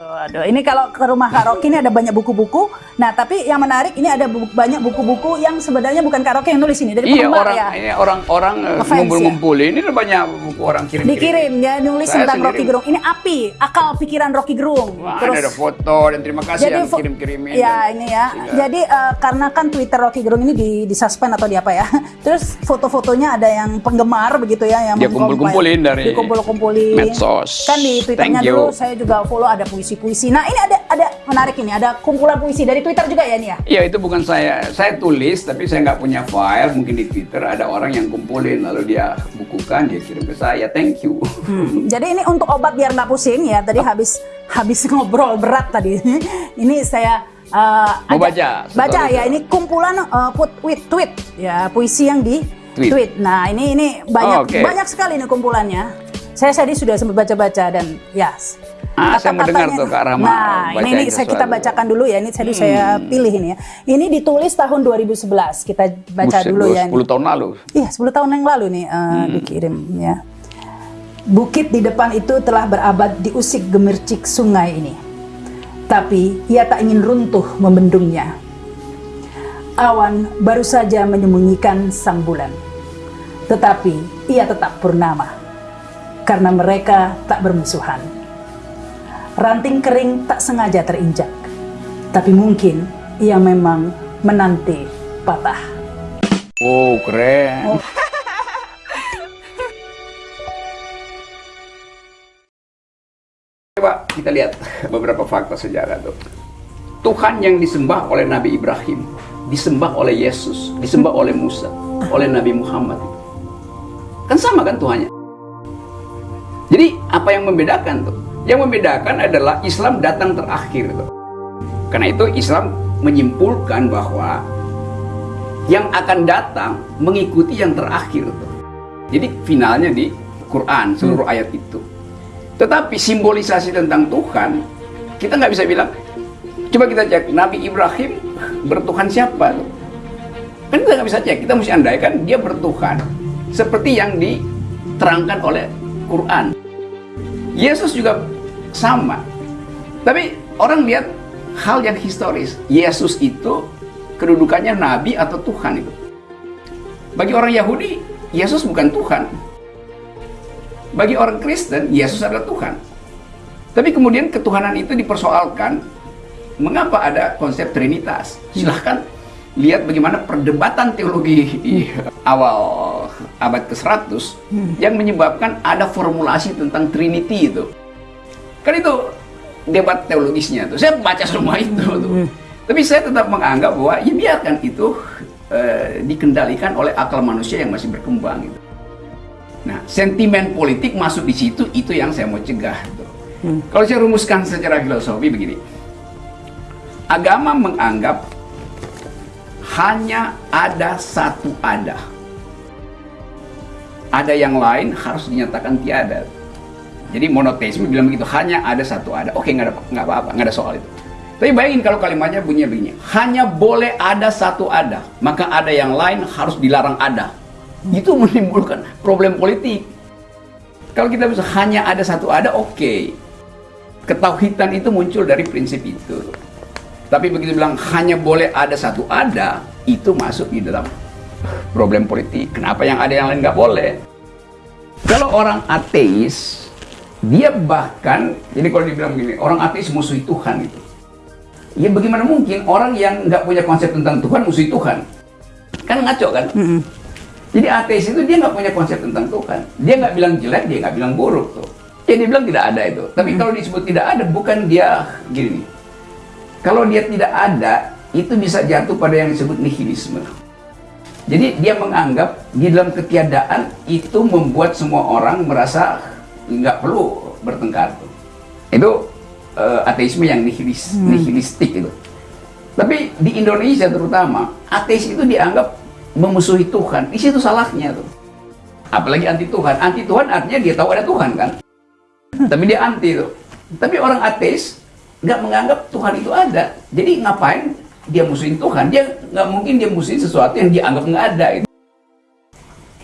Aduh, ini kalau ke rumah Kak Rocky ini ada banyak buku-buku. Nah, tapi yang menarik ini ada bu banyak buku-buku yang sebenarnya bukan Kak Rocky yang nulis ini dari iya, penggemar orang, ya. Ini orang-orang eh, ngumpul-ngumpul ini ada banyak buku orang kirim. Dikirim ya nulis Saya tentang sendiri. Rocky Gerung. Ini api, akal pikiran Rocky Gerung. Wah, ada, ada foto dan terima kasih yang fo- kirim-kirimin. Ya dan- ini ya. Sehingga- Jadi eh, karena kan Twitter Rocky Gerung ini di, di suspend atau di apa ya. Terus foto-fotonya ada yang penggemar begitu ya yang Dia kumpul-kumpulin dari dikumpul-kumpulin. medsos. Kan di Twitternya dulu saya juga follow ada puisi-puisi. Nah ini ada ada menarik ini ada kumpulan puisi dari Twitter juga ya nih ya. Iya itu bukan saya, saya tulis tapi saya nggak punya file. Mungkin di Twitter ada orang yang kumpulin lalu dia bukukan dia kirim ke saya. Thank you. Hmm. Jadi ini untuk obat biar nggak pusing ya. Tadi habis habis ngobrol berat tadi. ini saya uh, Mau ajak- baca Baca ya. Ini kumpulan uh, put with tweet ya puisi yang di Tweet. tweet. Nah ini ini banyak Oh, oke. banyak sekali nih kumpulannya. Saya tadi sudah sempat baca-baca dan ya. Ah, saya mau dengar kata-katanya- tuh, Kak Rama, Nah, ini, saya kita. Hmm. bacakan dulu ya. Ini tadi saya pilih ini ya. Ini ditulis tahun 2011. Kita baca Buset, dulu bro, ya. ini. 10 tahun lalu. Iya, 10 tahun yang lalu nih eh, dikirim ya. Bukit di depan itu telah berabad diusik gemercik sungai ini. Tapi ia tak ingin runtuh membendungnya. Awan baru saja menyembunyikan sang bulan. Tetapi ia tetap purnama. Karena mereka tak bermusuhan. Ranting kering tak sengaja terinjak. Tapi mungkin ia memang menanti patah. Oh keren. Coba kita lihat beberapa fakta sejarah tuh. Tuhan yang disembah oleh Nabi Ibrahim, disembah oleh Yesus, disembah oleh Musa, oleh Nabi Muhammad. Kan sama kan Tuhannya? Jadi apa yang membedakan tuh? Yang membedakan adalah Islam datang terakhir. Karena itu Islam menyimpulkan bahwa yang akan datang mengikuti yang terakhir. Jadi finalnya di Quran seluruh ayat itu. Tetapi simbolisasi tentang Tuhan kita nggak bisa bilang. Coba kita cek Nabi Ibrahim bertuhan siapa tuh? Kan kita nggak bisa cek. Kita mesti andaikan dia bertuhan seperti yang diterangkan oleh Quran. Yesus juga sama. Tapi orang lihat hal yang historis. Yesus itu kedudukannya nabi atau Tuhan itu. Bagi orang Yahudi, Yesus bukan Tuhan. Bagi orang Kristen, Yesus adalah Tuhan. Tapi kemudian ketuhanan itu dipersoalkan. Mengapa ada konsep Trinitas? Silahkan lihat bagaimana perdebatan teologi awal abad ke-100 yang menyebabkan ada formulasi tentang Trinity itu. Kan itu debat teologisnya tuh. Saya baca semua itu tuh. Tapi saya tetap menganggap bahwa ya biarkan itu eh, dikendalikan oleh akal manusia yang masih berkembang gitu. Nah, sentimen politik masuk di situ itu yang saya mau cegah. tuh. Kalau saya rumuskan secara filosofi begini. Agama menganggap hanya ada satu ada. Ada yang lain harus dinyatakan tiada. Jadi monoteisme bilang begitu, hanya ada satu ada. Oke, nggak ada nggak apa-apa, nggak ada soal itu. Tapi bayangin kalau kalimatnya bunyinya begini, hanya boleh ada satu ada, maka ada yang lain harus dilarang ada. Itu menimbulkan problem politik. Kalau kita bisa hanya ada satu ada, oke. Ketauhidan itu muncul dari prinsip itu. Tapi begitu bilang hanya boleh ada satu ada, itu masuk di dalam problem politik. Kenapa yang ada yang lain nggak boleh? Kalau orang ateis, dia bahkan, jadi kalau dibilang begini, orang ateis musuhi Tuhan itu. Ya bagaimana mungkin orang yang nggak punya konsep tentang Tuhan musuhi Tuhan? Kan ngaco kan? Jadi ateis itu dia nggak punya konsep tentang Tuhan. Dia nggak bilang jelek, dia nggak bilang buruk tuh. Ya dia bilang tidak ada itu. Tapi kalau disebut tidak ada, bukan dia gini. Kalau dia tidak ada, itu bisa jatuh pada yang disebut nihilisme. Jadi dia menganggap di dalam ketiadaan itu membuat semua orang merasa nggak perlu bertengkar. tuh. Itu eh, ateisme yang nihilis, nihilistik itu. Tapi di Indonesia terutama, ateis itu dianggap memusuhi Tuhan. Di situ salahnya tuh. Apalagi anti Tuhan. Anti Tuhan artinya dia tahu ada Tuhan kan. Tapi dia anti tuh. Tapi orang ateis nggak menganggap Tuhan itu ada. Jadi ngapain dia musuhin Tuhan? Dia nggak mungkin dia musuhin sesuatu yang dia anggap nggak ada. Itu.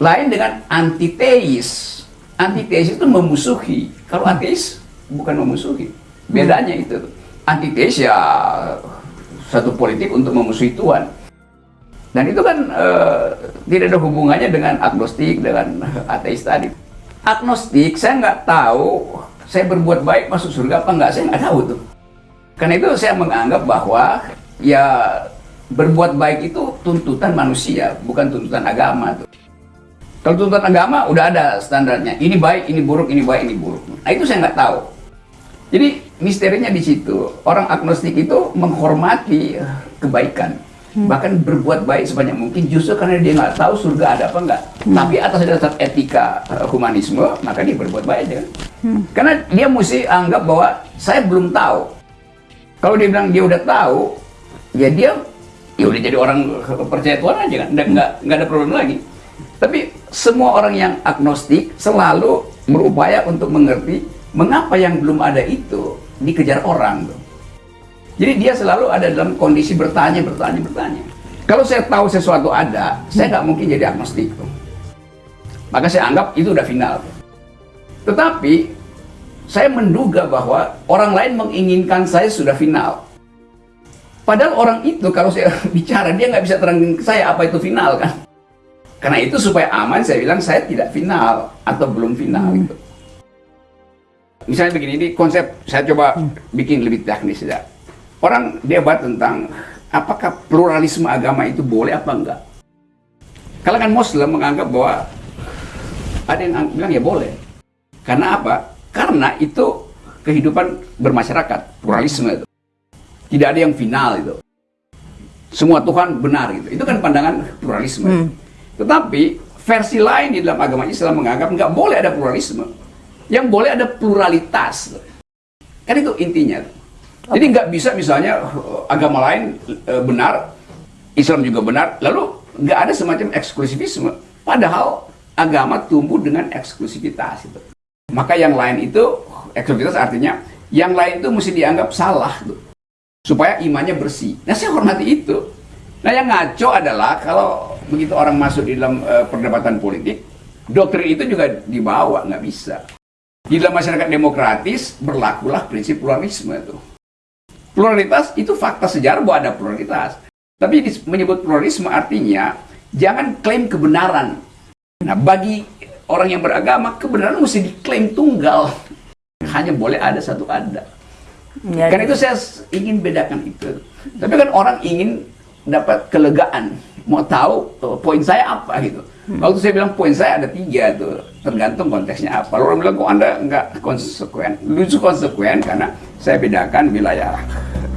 Lain dengan antiteis. Antiteis itu memusuhi. Kalau ateis bukan memusuhi. Bedanya itu. Antitesis ya satu politik untuk memusuhi Tuhan. Dan itu kan eh, tidak ada hubungannya dengan agnostik, dengan ateis tadi. Agnostik, saya nggak tahu saya berbuat baik masuk surga apa nggak, saya nggak tahu tuh. Karena itu saya menganggap bahwa ya berbuat baik itu tuntutan manusia, bukan tuntutan agama tuh. Kalau tuntutan agama udah ada standarnya. Ini baik, ini buruk, ini baik, ini buruk. Nah itu saya nggak tahu. Jadi misterinya di situ. Orang agnostik itu menghormati kebaikan. Bahkan berbuat baik sebanyak mungkin justru karena dia nggak tahu surga ada apa enggak. Tapi atas dasar etika eh, humanisme, maka dia berbuat baik aja kan. Karena dia mesti anggap bahwa saya belum tahu. Kalau dia bilang dia udah tahu, ya dia ya udah jadi orang percaya Tuhan aja kan, nggak nggak nggak ada problem lagi. Tapi semua orang yang agnostik selalu berupaya untuk mengerti mengapa yang belum ada itu dikejar orang tuh. Jadi dia selalu ada dalam kondisi bertanya, bertanya, bertanya. Kalau saya tahu sesuatu ada, saya nggak mungkin jadi agnostik tuh. Maka saya anggap itu udah final. Tetapi saya menduga bahwa orang lain menginginkan saya sudah final. Padahal orang itu kalau saya bicara dia nggak bisa terangin saya apa itu final kan. Karena itu supaya aman saya bilang saya tidak final atau belum final gitu. Misalnya begini, ini konsep saya coba bikin lebih teknis ya. Orang debat tentang apakah pluralisme agama itu boleh apa enggak. Kalangan Muslim menganggap bahwa ada yang bilang ya boleh. Karena apa? Karena itu kehidupan bermasyarakat, pluralisme itu. Tidak ada yang final itu. Semua Tuhan benar gitu. Itu kan pandangan pluralisme. Hmm. Tetapi versi lain di dalam agama Islam menganggap nggak boleh ada pluralisme. Yang boleh ada pluralitas. Kan itu intinya. Jadi nggak bisa misalnya eh, agama lain eh, benar, Islam juga benar, lalu nggak ada semacam eksklusivisme. Padahal agama tumbuh dengan eksklusivitas itu. Maka yang lain itu eksklusivitas artinya yang lain itu mesti dianggap salah tuh. Supaya imannya bersih. Nah saya hormati itu. Nah yang ngaco adalah kalau begitu orang masuk di dalam eh, perdebatan politik, doktrin itu juga dibawa, nggak bisa. Di dalam masyarakat demokratis berlakulah prinsip pluralisme itu. Pluralitas itu fakta sejarah bahwa ada pluralitas. Tapi menyebut pluralisme artinya jangan klaim kebenaran. Nah, bagi orang yang beragama, kebenaran mesti diklaim tunggal. Hanya boleh ada satu ada. Ya, Karena itu saya ingin bedakan itu. Tapi kan orang ingin dapat kelegaan, mau tahu uh, poin saya apa gitu. Waktu saya bilang poin saya ada tiga tuh, tergantung konteksnya apa. Lalu orang bilang kok anda nggak konsekuen? Lucu konsekuen karena saya bedakan wilayah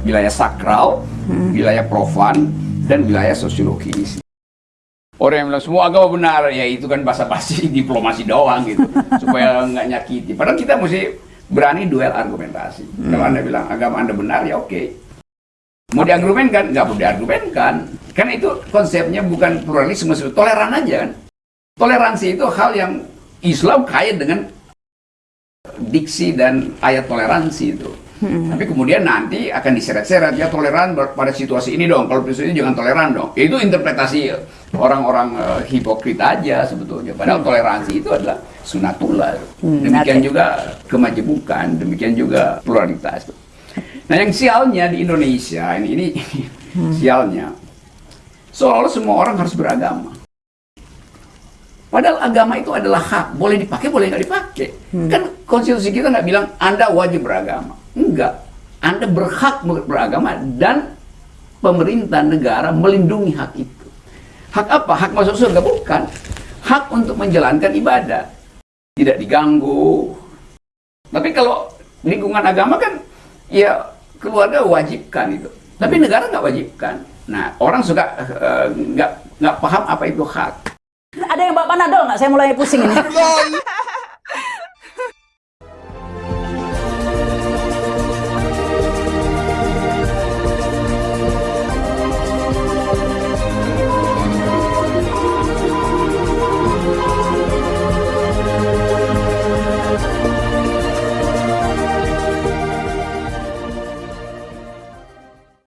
wilayah sakral, wilayah profan, dan wilayah sosiologis. Orang yang bilang semua agama benar, ya itu kan basa-basi diplomasi doang gitu, supaya nggak nyakiti. Padahal kita mesti berani duel argumentasi. Kalau anda bilang agama anda benar, ya oke. Mau diargumenkan, nggak perlu diargumenkan. Karena itu konsepnya bukan pluralisme, toleran aja kan. Toleransi itu hal yang Islam kaya dengan diksi dan ayat toleransi itu. Tapi kemudian nanti akan diseret-seret ya toleran pada situasi ini dong. Kalau situasi ini jangan toleran dong. Itu interpretasi orang-orang eh, hipokrit aja sebetulnya. Padahal toleransi itu adalah sunatullah. Demikian oke. juga kemajemukan, demikian juga pluralitas. Nah yang sialnya di Indonesia ini ini sialnya seolah-olah semua orang harus beragama. Padahal agama itu adalah hak, boleh dipakai, boleh nggak dipakai. Kan konstitusi kita nggak bilang Anda wajib beragama. Enggak. Anda berhak ber- beragama dan pemerintah negara melindungi hak itu. Hak apa? Hak masuk surga? Bukan. Hak untuk menjalankan ibadah. Tidak diganggu. Tapi kalau lingkungan agama kan, ya keluarga wajibkan itu. Tapi negara nggak wajibkan. Nah, orang suka eh, nggak nggak paham apa itu hak. Ada yang bawa panadol nggak? Saya mulai pusing ini.